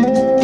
Música